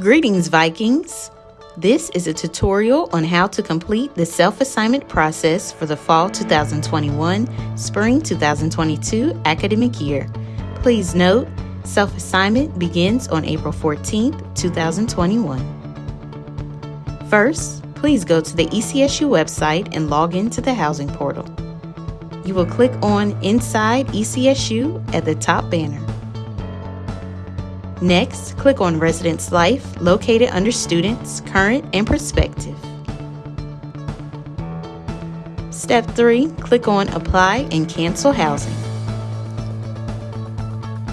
Greetings, Vikings! This is a tutorial on how to complete the self-assignment process for the Fall 2021, Spring 2022 academic year. Please note, self-assignment begins on April 14th, 2021. First, please go to the ECSU website and log into the housing portal. You will click on Inside ECSU at the top banner. Next, click on Residence Life located under Students, Current, and Prospective. Step 3, click on Apply and Cancel Housing.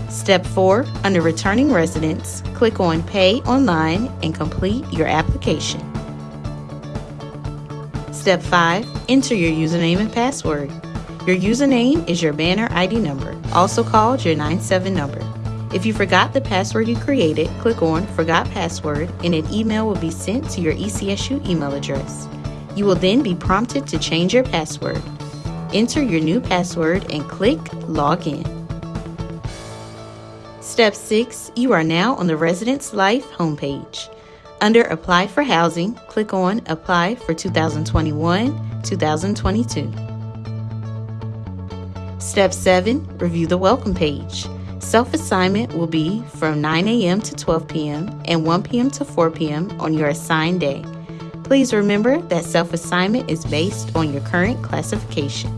Step 4, under Returning Residents, click on Pay Online and complete your application. Step 5, enter your username and password. Your username is your banner ID number, also called your 97 number. If you forgot the password you created, click on Forgot Password and an email will be sent to your ECSU email address. You will then be prompted to change your password. Enter your new password and click Log In. Step 6 You are now on the Residence Life homepage. Under Apply for Housing, click on Apply for 2021 2022. Step 7 Review the Welcome page. Self assignment will be from 9 a.m. to 12 p.m. and 1 p.m. to 4 p.m. on your assigned day. Please remember that self assignment is based on your current classification.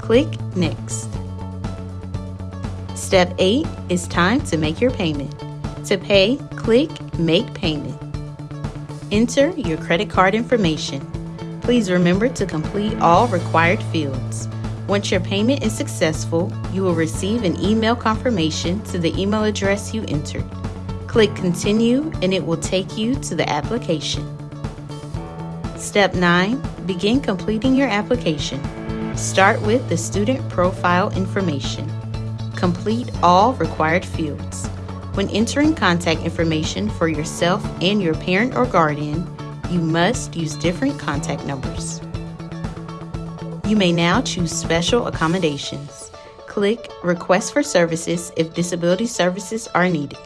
Click Next. Step 8 is time to make your payment. To pay, click Make Payment. Enter your credit card information. Please remember to complete all required fields. Once your payment is successful, you will receive an email confirmation to the email address you entered. Click Continue and it will take you to the application. Step 9 Begin completing your application. Start with the student profile information. Complete all required fields. When entering contact information for yourself and your parent or guardian, you must use different contact numbers. You may now choose special accommodations. Click Request for Services if disability services are needed.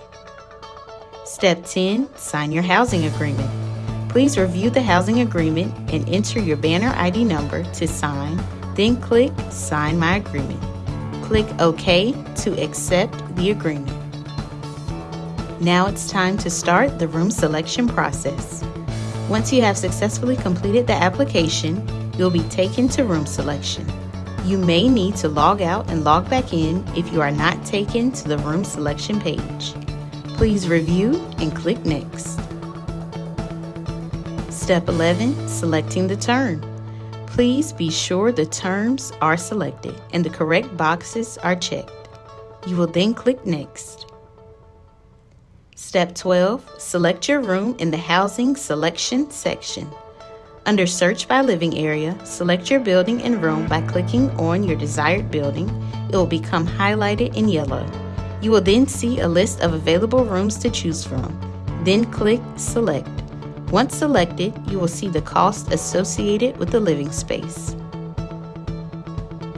Step 10 Sign your housing agreement. Please review the housing agreement and enter your banner ID number to sign, then click Sign My Agreement. Click OK to accept the agreement. Now it's time to start the room selection process. Once you have successfully completed the application, you'll be taken to room selection. You may need to log out and log back in if you are not taken to the room selection page. Please review and click Next. Step 11 Selecting the term. Please be sure the terms are selected and the correct boxes are checked. You will then click Next. Step 12 Select your room in the Housing Selection section. Under Search by Living Area, select your building and room by clicking on your desired building. It will become highlighted in yellow. You will then see a list of available rooms to choose from. Then click Select. Once selected, you will see the cost associated with the living space.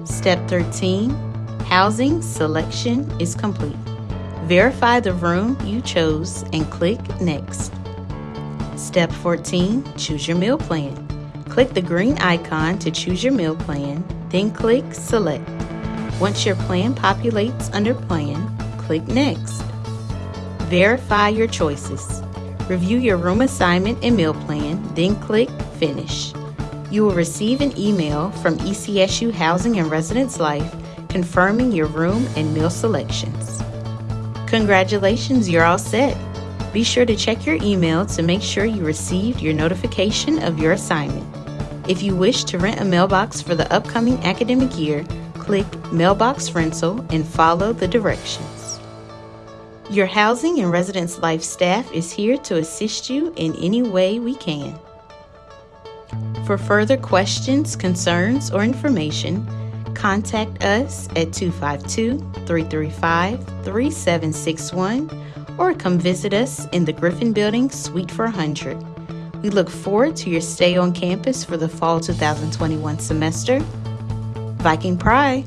Step 13 Housing selection is complete. Verify the room you chose and click Next. Step 14 Choose your meal plan. Click the green icon to choose your meal plan, then click Select. Once your plan populates under Plan, click Next. Verify your choices. Review your room assignment and meal plan, then click Finish. You will receive an email from ECSU Housing and Residence Life confirming your room and meal selections. Congratulations, you're all set. Be sure to check your email to make sure you received your notification of your assignment. If you wish to rent a mailbox for the upcoming academic year, click Mailbox Rental and follow the directions. Your Housing and Residence Life staff is here to assist you in any way we can. For further questions, concerns, or information, contact us at 252 335 3761 or come visit us in the Griffin Building, Suite 400. We look forward to your stay on campus for the fall 2021 semester. Viking Pride!